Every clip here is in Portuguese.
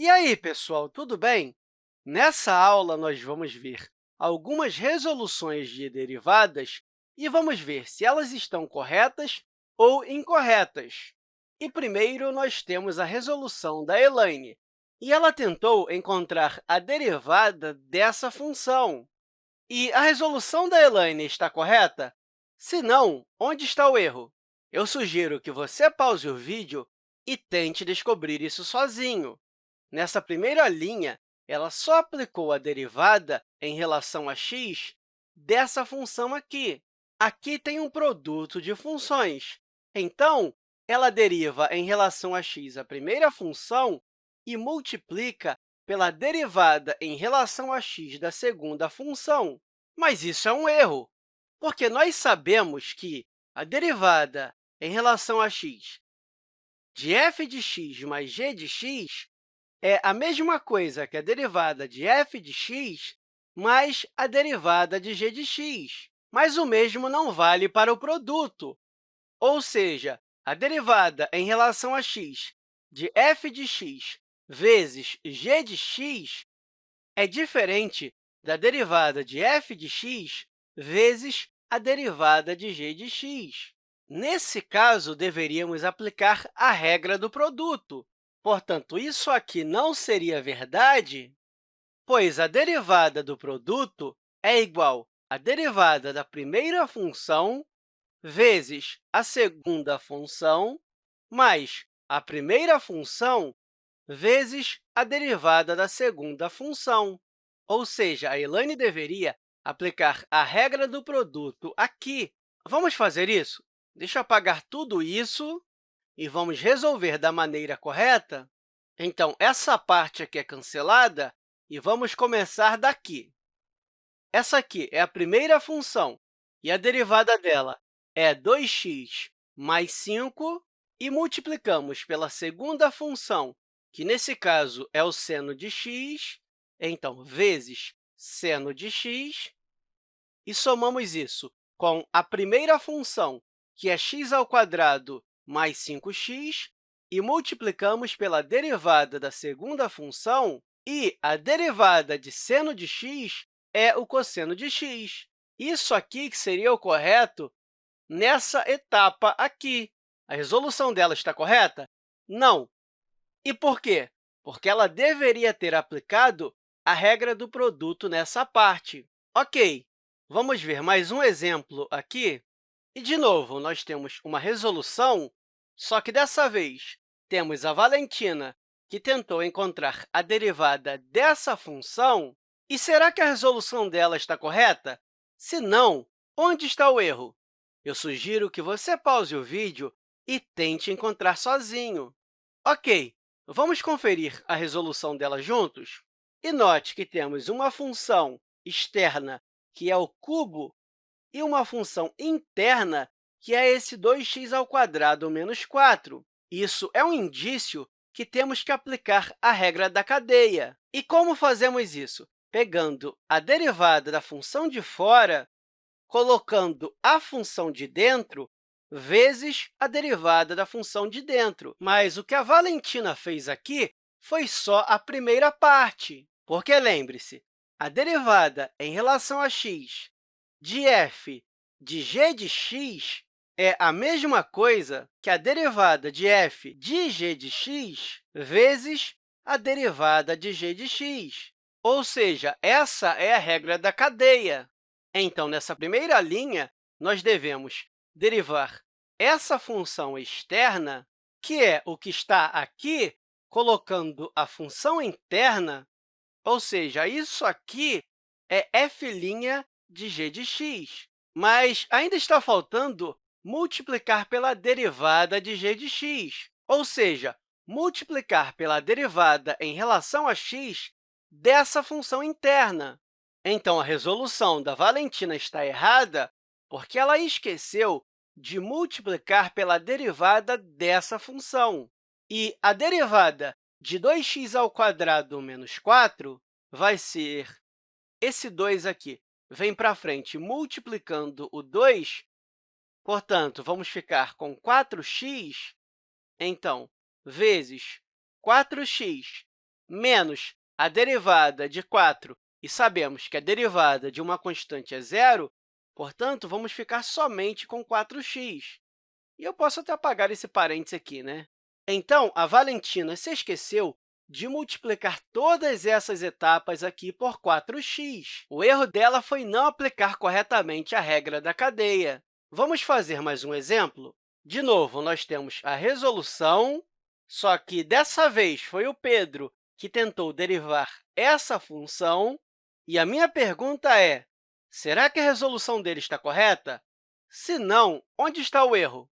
E aí, pessoal, tudo bem? Nessa aula, nós vamos ver algumas resoluções de derivadas e vamos ver se elas estão corretas ou incorretas. E primeiro, nós temos a resolução da Elaine, e ela tentou encontrar a derivada dessa função. E a resolução da Elaine está correta? Se não, onde está o erro? Eu sugiro que você pause o vídeo e tente descobrir isso sozinho. Nessa primeira linha, ela só aplicou a derivada em relação a x dessa função aqui. Aqui tem um produto de funções. Então, ela deriva em relação a x a primeira função e multiplica pela derivada em relação a x da segunda função. Mas isso é um erro, porque nós sabemos que a derivada em relação a x de f de x mais g de x é a mesma coisa que a derivada de f de x mais a derivada de g de x. Mas o mesmo não vale para o produto, ou seja, a derivada em relação a x de f de x vezes g de x é diferente da derivada de f de x vezes a derivada de g de x. Nesse caso, deveríamos aplicar a regra do produto, Portanto, isso aqui não seria verdade, pois a derivada do produto é igual à derivada da primeira função vezes a segunda função mais a primeira função vezes a derivada da segunda função. Ou seja, a Elaine deveria aplicar a regra do produto aqui. Vamos fazer isso? Deixa eu apagar tudo isso e vamos resolver da maneira correta, então, essa parte aqui é cancelada e vamos começar daqui. Essa aqui é a primeira função, e a derivada dela é 2x mais 5, e multiplicamos pela segunda função, que, nesse caso, é o seno de x, então, vezes seno de x, e somamos isso com a primeira função, que é x ao quadrado mais 5x, e multiplicamos pela derivada da segunda função, e a derivada de seno de x é o cosseno de x. Isso aqui que seria o correto nessa etapa aqui. A resolução dela está correta? Não. E por quê? Porque ela deveria ter aplicado a regra do produto nessa parte. Ok, vamos ver mais um exemplo aqui. E, de novo, nós temos uma resolução só que, dessa vez, temos a Valentina, que tentou encontrar a derivada dessa função. E será que a resolução dela está correta? Se não, onde está o erro? Eu sugiro que você pause o vídeo e tente encontrar sozinho. Ok, vamos conferir a resolução dela juntos? E note que temos uma função externa, que é o cubo, e uma função interna, que é esse 2x² menos 4. Isso é um indício que temos que aplicar a regra da cadeia. E como fazemos isso? Pegando a derivada da função de fora, colocando a função de dentro vezes a derivada da função de dentro. Mas o que a Valentina fez aqui foi só a primeira parte, porque, lembre-se, a derivada em relação a x de f de g de x é a mesma coisa que a derivada de f de g de x vezes a derivada de g de x. Ou seja, essa é a regra da cadeia. Então, nessa primeira linha, nós devemos derivar essa função externa, que é o que está aqui, colocando a função interna, ou seja, isso aqui é f' de g de x. Mas ainda está faltando multiplicar pela derivada de g de x, ou seja, multiplicar pela derivada em relação a x dessa função interna. Então, a resolução da Valentina está errada porque ela esqueceu de multiplicar pela derivada dessa função. E a derivada de 2x² menos 4 vai ser esse 2 aqui. Vem para frente multiplicando o 2 Portanto, vamos ficar com 4x, então, vezes 4x menos a derivada de 4, e sabemos que a derivada de uma constante é zero, portanto, vamos ficar somente com 4x. E eu posso até apagar esse parênteses aqui, né? Então, a Valentina se esqueceu de multiplicar todas essas etapas aqui por 4x. O erro dela foi não aplicar corretamente a regra da cadeia. Vamos fazer mais um exemplo? De novo, nós temos a resolução, só que dessa vez foi o Pedro que tentou derivar essa função. E a minha pergunta é, será que a resolução dele está correta? Se não, onde está o erro?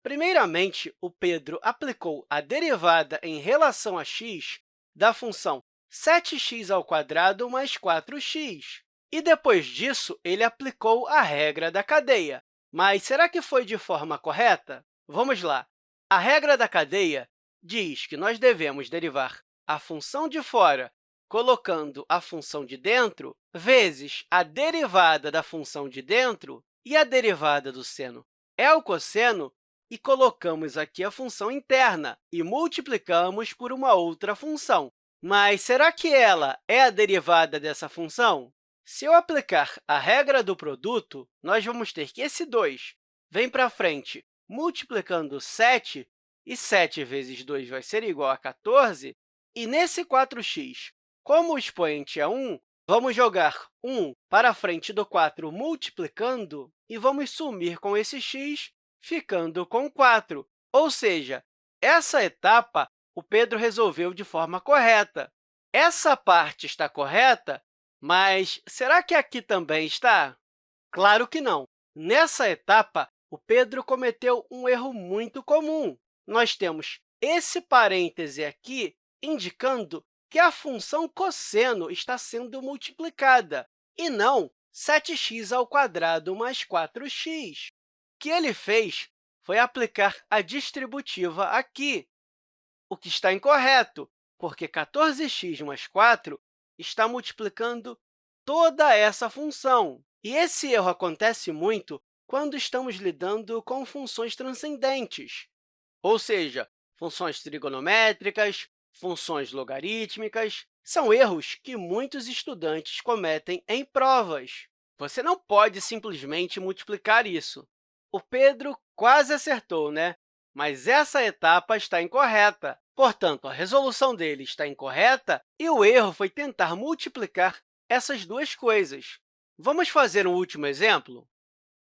Primeiramente, o Pedro aplicou a derivada em relação a x da função 7x² mais 4x. E, depois disso, ele aplicou a regra da cadeia. Mas será que foi de forma correta? Vamos lá. A regra da cadeia diz que nós devemos derivar a função de fora colocando a função de dentro vezes a derivada da função de dentro e a derivada do seno é o cosseno e colocamos aqui a função interna e multiplicamos por uma outra função. Mas será que ela é a derivada dessa função? Se eu aplicar a regra do produto, nós vamos ter que esse 2 vem para frente multiplicando 7, e 7 vezes 2 vai ser igual a 14, e nesse 4x, como o expoente é 1, vamos jogar 1 para frente do 4 multiplicando e vamos sumir com esse x ficando com 4. Ou seja, essa etapa o Pedro resolveu de forma correta. Essa parte está correta, mas será que aqui também está? Claro que não. Nessa etapa, o Pedro cometeu um erro muito comum. Nós temos esse parêntese aqui indicando que a função cosseno está sendo multiplicada, e não 7x ao quadrado mais 4x que ele fez foi aplicar a distributiva aqui, o que está incorreto, porque 14x mais 4 está multiplicando toda essa função. E esse erro acontece muito quando estamos lidando com funções transcendentes, ou seja, funções trigonométricas, funções logarítmicas. São erros que muitos estudantes cometem em provas. Você não pode simplesmente multiplicar isso. O Pedro quase acertou, né? Mas essa etapa está incorreta. Portanto, a resolução dele está incorreta e o erro foi tentar multiplicar essas duas coisas. Vamos fazer um último exemplo?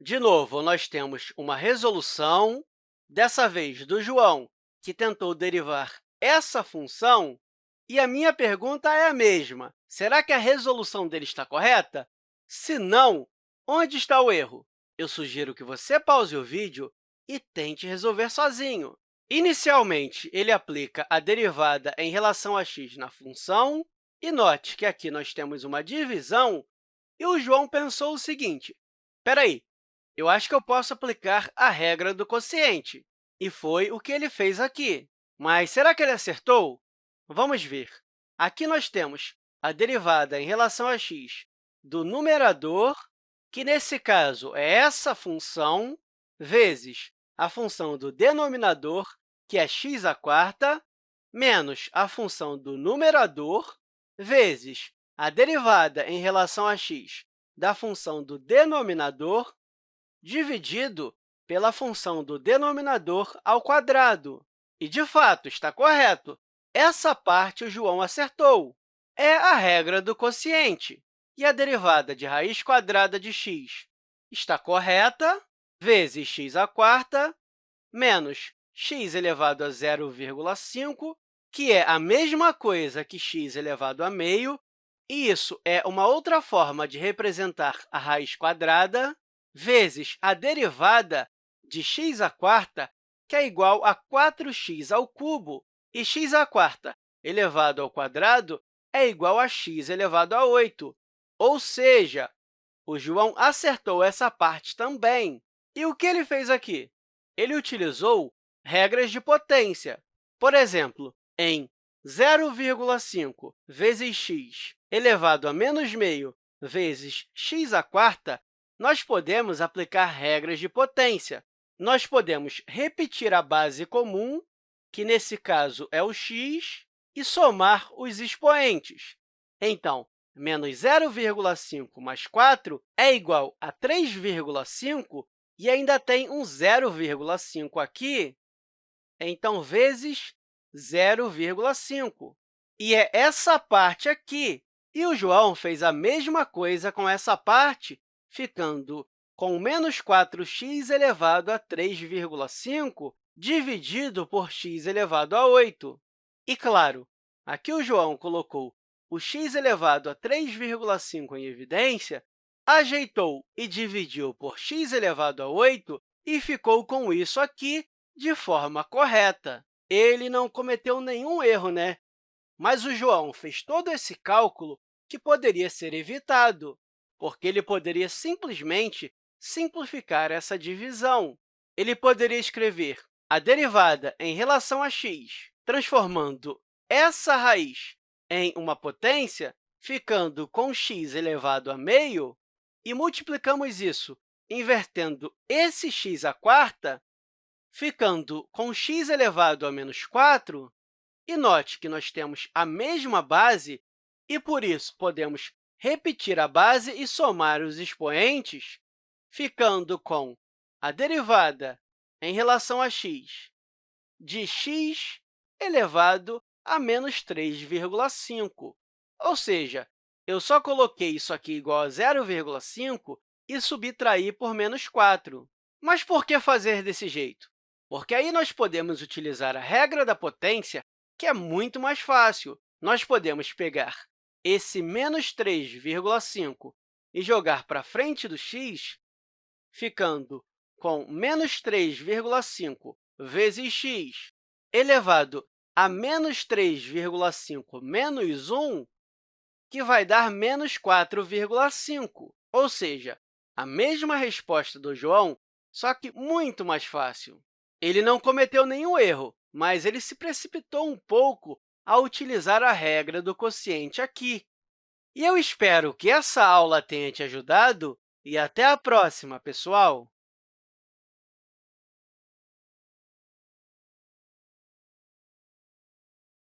De novo, nós temos uma resolução, dessa vez do João, que tentou derivar essa função, e a minha pergunta é a mesma. Será que a resolução dele está correta? Se não, onde está o erro? eu sugiro que você pause o vídeo e tente resolver sozinho. Inicialmente, ele aplica a derivada em relação a x na função, e note que aqui nós temos uma divisão, e o João pensou o seguinte, espera aí, eu acho que eu posso aplicar a regra do quociente, e foi o que ele fez aqui. Mas será que ele acertou? Vamos ver. Aqui nós temos a derivada em relação a x do numerador que, nesse caso, é essa função vezes a função do denominador, que é x à quarta, menos a função do numerador, vezes a derivada em relação a x da função do denominador, dividido pela função do denominador ao quadrado. E, de fato, está correto. Essa parte o João acertou. É a regra do quociente. E a derivada de raiz quadrada de x está correta, vezes x à quarta, menos x elevado a 0,5, que é a mesma coisa que x elevado a meio, e isso é uma outra forma de representar a raiz quadrada, vezes a derivada de x à quarta, que é igual a 4x ao cubo, e x à quarta elevado ao quadrado é igual a x elevado a 8. Ou seja, o João acertou essa parte também. E o que ele fez aqui? Ele utilizou regras de potência. Por exemplo, em 0,5 vezes x elevado a menos meio vezes x à quarta, nós podemos aplicar regras de potência. Nós podemos repetir a base comum, que nesse caso é o x, e somar os expoentes. Então, menos 0,5 mais 4 é igual a 3,5 e ainda tem um 0,5 aqui, então, vezes 0,5. E é essa parte aqui. E o João fez a mesma coisa com essa parte, ficando com menos 4x elevado a 3,5 dividido por x elevado a 8. E, claro, aqui o João colocou o x elevado a 3,5 em evidência, ajeitou e dividiu por x elevado a 8 e ficou com isso aqui de forma correta. Ele não cometeu nenhum erro, né? Mas o João fez todo esse cálculo que poderia ser evitado, porque ele poderia simplesmente simplificar essa divisão. Ele poderia escrever a derivada em relação a x, transformando essa raiz em uma potência, ficando com x elevado a meio, e multiplicamos isso invertendo esse x à quarta, ficando com x elevado a menos 4, e note que nós temos a mesma base e, por isso, podemos repetir a base e somar os expoentes, ficando com a derivada em relação a x de x elevado a menos 3,5. Ou seja, eu só coloquei isso aqui igual a 0,5 e subtraí por menos 4. Mas por que fazer desse jeito? Porque aí nós podemos utilizar a regra da potência, que é muito mais fácil. Nós podemos pegar esse menos 3,5 e jogar para frente do x, ficando com menos 3,5 vezes x elevado a menos 3,5 menos 1, que vai dar menos 4,5, ou seja, a mesma resposta do João, só que muito mais fácil. Ele não cometeu nenhum erro, mas ele se precipitou um pouco ao utilizar a regra do quociente aqui. E eu espero que essa aula tenha te ajudado e até a próxima, pessoal!